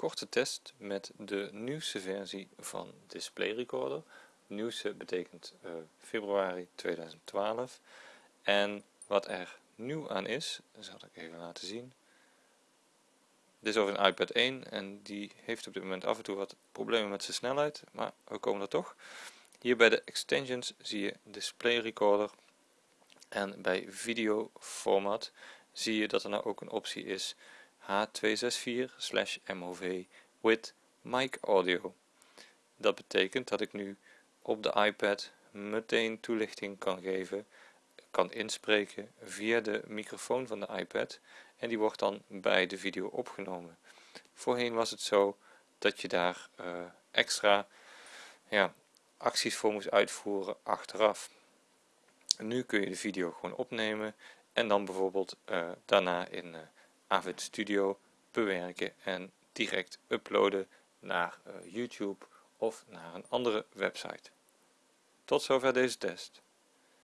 korte test met de nieuwste versie van Display Recorder. Nieuwste betekent uh, februari 2012. En wat er nieuw aan is, zal ik even laten zien. Dit is over een iPad 1 en die heeft op dit moment af en toe wat problemen met zijn snelheid, maar we komen er toch. Hier bij de extensions zie je Display Recorder en bij video format zie je dat er nou ook een optie is H264/MOV with mic audio. Dat betekent dat ik nu op de iPad meteen toelichting kan geven, kan inspreken via de microfoon van de iPad en die wordt dan bij de video opgenomen. Voorheen was het zo dat je daar uh, extra ja, acties voor moest uitvoeren achteraf. nu kun je de video gewoon opnemen en dan bijvoorbeeld uh, daarna in uh, Avid Studio bewerken en direct uploaden naar uh, YouTube of naar een andere website. Tot zover deze test.